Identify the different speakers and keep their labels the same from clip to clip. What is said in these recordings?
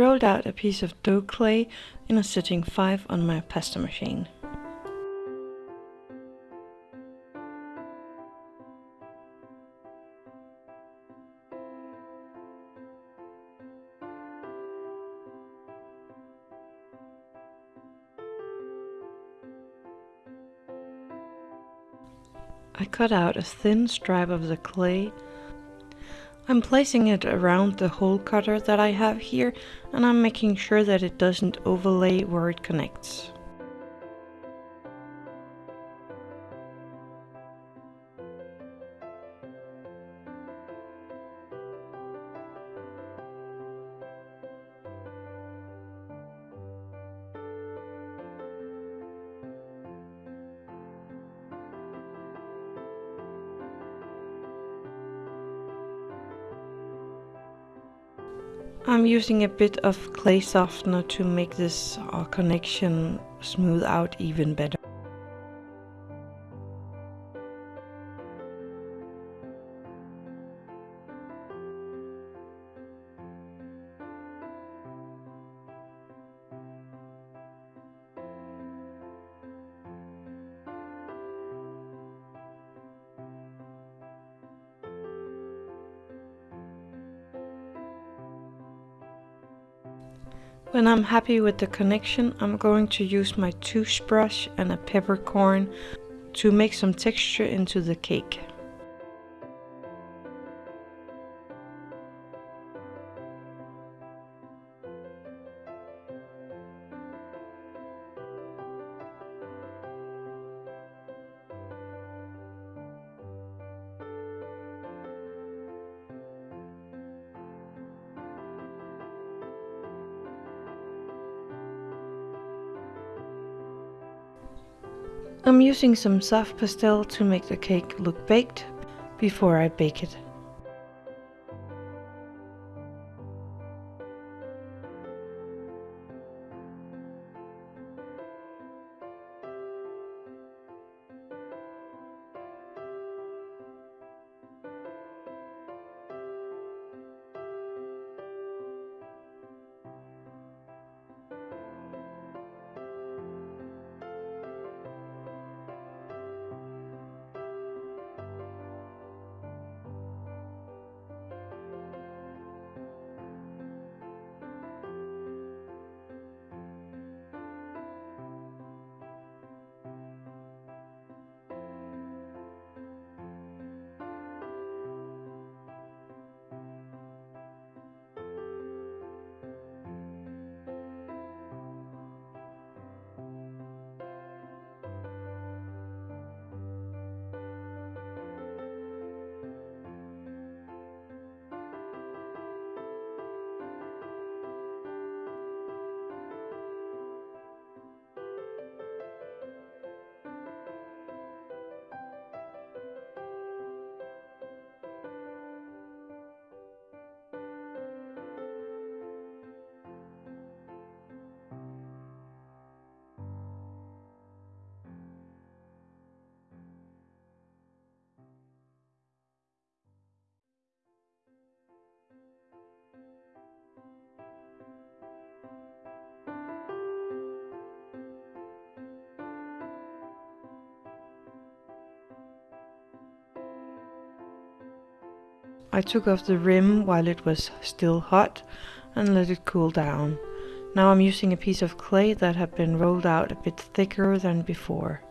Speaker 1: Rolled out a piece of dough clay in a setting 5 on my pasta machine. I cut out a thin stripe of the clay. I'm placing it around the hole cutter that I have here and I'm making sure that it doesn't overlay where it connects. I'm using a bit of clay softener to make this uh, connection smooth out even better. When I'm happy with the connection, I'm going to use my toothbrush and a peppercorn to make some texture into the cake. I'm using some soft pastel to make the cake look baked before I bake it. I took off the rim while it was still hot and let it cool down. Now I'm using a piece of clay that had been rolled out a bit thicker than before.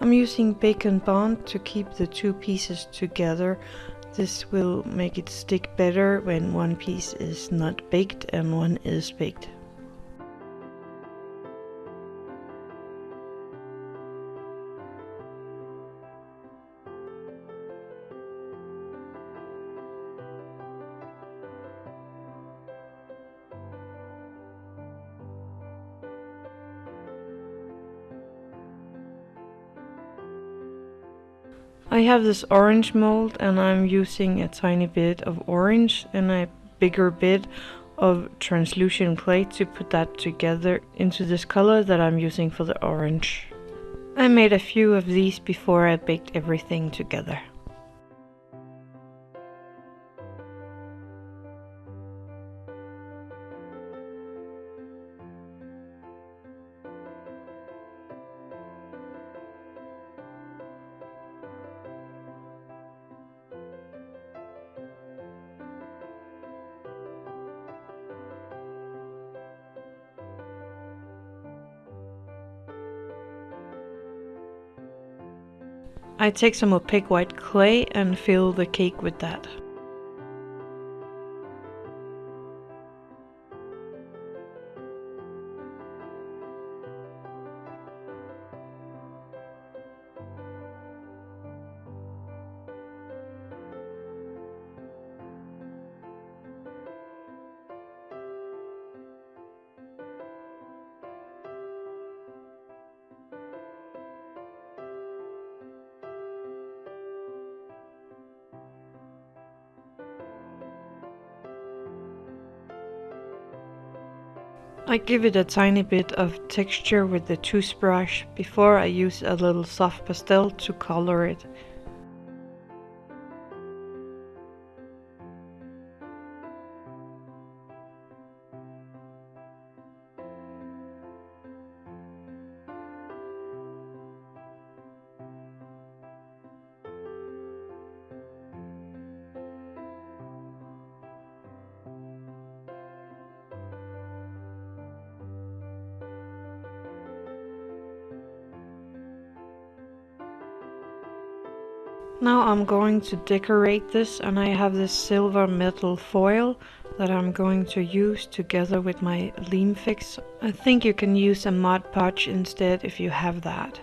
Speaker 1: I'm using Bake and Bond to keep the two pieces together. This will make it stick better when one piece is not baked and one is baked. I have this orange mold and I'm using a tiny bit of orange and a bigger bit of translucent clay to put that together into this color that I'm using for the orange. I made a few of these before I baked everything together. I take some opaque white clay and fill the cake with that. I give it a tiny bit of texture with the toothbrush before I use a little soft pastel to color it. Now I'm going to decorate this and I have this silver metal foil that I'm going to use together with my Leam Fix. I think you can use a Mod Podge instead if you have that.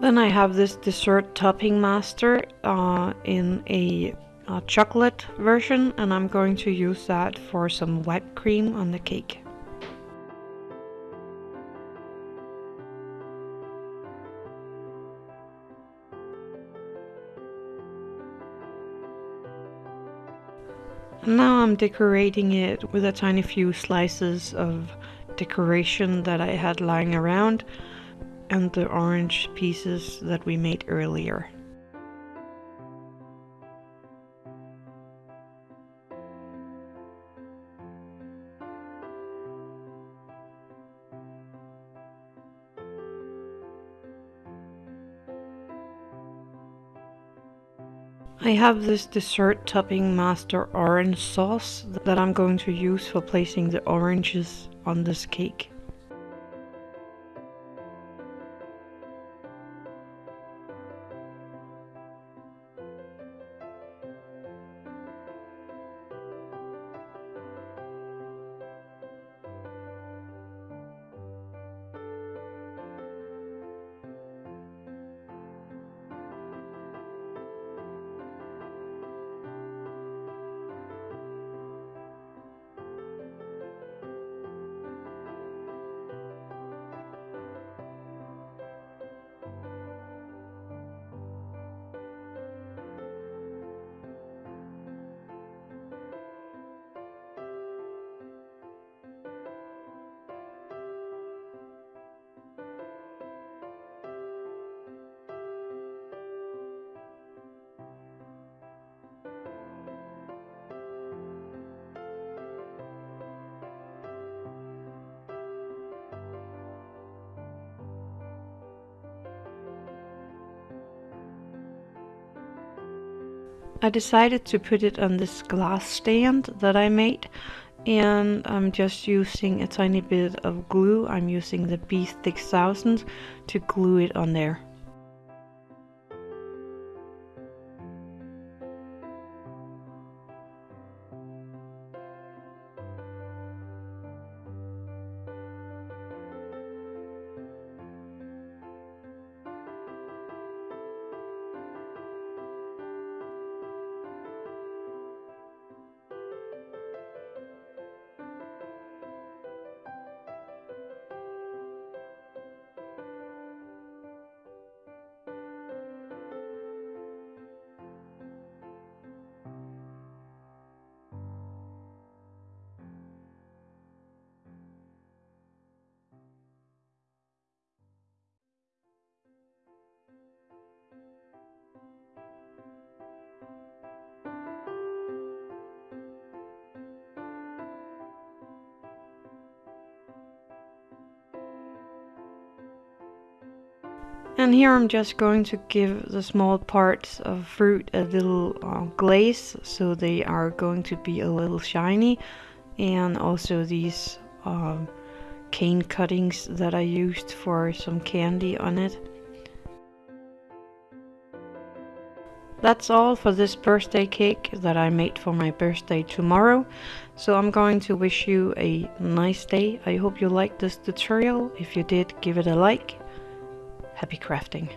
Speaker 1: Then I have this dessert topping master uh, in a, a chocolate version and I'm going to use that for some whipped cream on the cake. now I'm decorating it with a tiny few slices of decoration that I had lying around and the orange pieces that we made earlier. I have this dessert topping master orange sauce that I'm going to use for placing the oranges on this cake. I decided to put it on this glass stand that I made and I'm just using a tiny bit of glue. I'm using the E6000 to glue it on there. And here I'm just going to give the small parts of fruit a little uh, glaze so they are going to be a little shiny and also these um, cane cuttings that I used for some candy on it. That's all for this birthday cake that I made for my birthday tomorrow. So I'm going to wish you a nice day. I hope you liked this tutorial. If you did, give it a like Happy crafting.